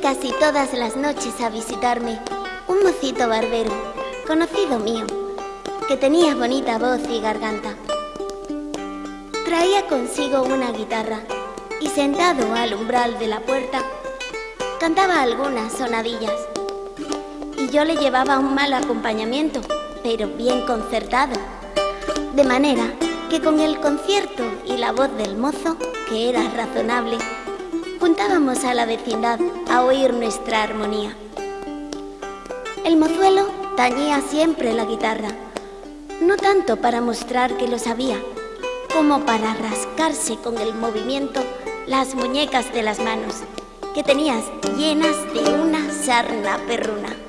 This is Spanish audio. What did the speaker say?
casi todas las noches a visitarme un mocito barbero, conocido mío, que tenía bonita voz y garganta. Traía consigo una guitarra y sentado al umbral de la puerta, cantaba algunas sonadillas. Y yo le llevaba un mal acompañamiento, pero bien concertado. De manera que con el concierto y la voz del mozo, que era razonable, juntábamos a la vecindad a oír nuestra armonía. El mozuelo tañía siempre la guitarra, no tanto para mostrar que lo sabía, como para rascarse con el movimiento las muñecas de las manos, que tenías llenas de una sarna perruna.